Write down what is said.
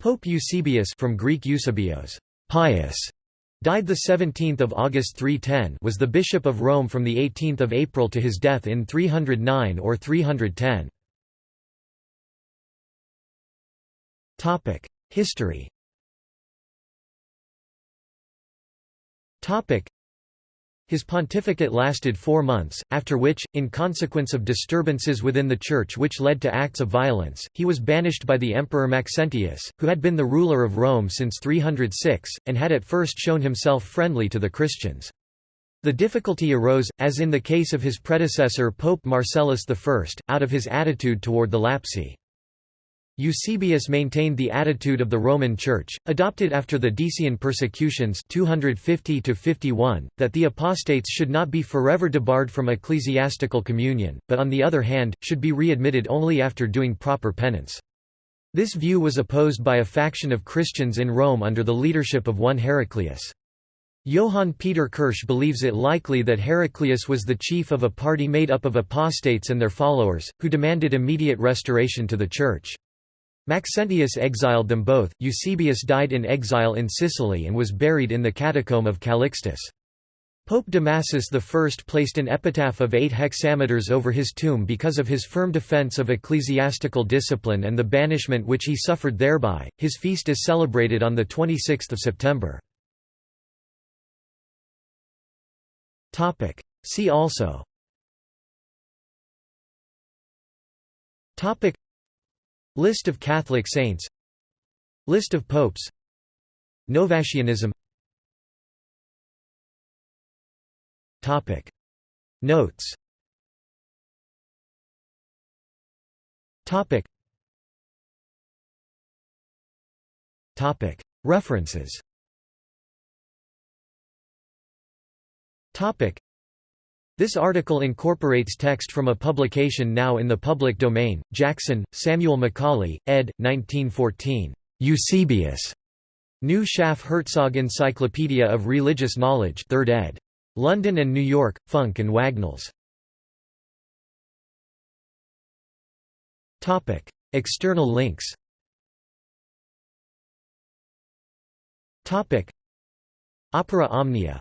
Pope Eusebius from Greek Eusebios, pious, died 17 August 310 was the Bishop of Rome from 18 April to his death in 309 or 310. History his pontificate lasted four months, after which, in consequence of disturbances within the Church which led to acts of violence, he was banished by the Emperor Maxentius, who had been the ruler of Rome since 306, and had at first shown himself friendly to the Christians. The difficulty arose, as in the case of his predecessor Pope Marcellus I, out of his attitude toward the Lapsi. Eusebius maintained the attitude of the Roman Church, adopted after the Decian persecutions 250 that the apostates should not be forever debarred from ecclesiastical communion, but on the other hand, should be readmitted only after doing proper penance. This view was opposed by a faction of Christians in Rome under the leadership of one Heraclius. Johann Peter Kirsch believes it likely that Heraclius was the chief of a party made up of apostates and their followers, who demanded immediate restoration to the Church. Maxentius exiled them both. Eusebius died in exile in Sicily and was buried in the catacomb of Calixtus. Pope Damasus I placed an epitaph of eight hexameters over his tomb because of his firm defense of ecclesiastical discipline and the banishment which he suffered thereby. His feast is celebrated on the 26th of September. Topic. See also. Topic. List of Catholic saints. List of popes. Novatianism. Topic. Notes. Topic. Topic. References. Topic this article incorporates text from a publication now in the public domain, Jackson, Samuel Macauley, ed. 1914. Eusebius. New Schaff Herzog Encyclopedia of Religious Knowledge 3rd ed. London and New York, Funk and Wagnalls. External links Opera Omnia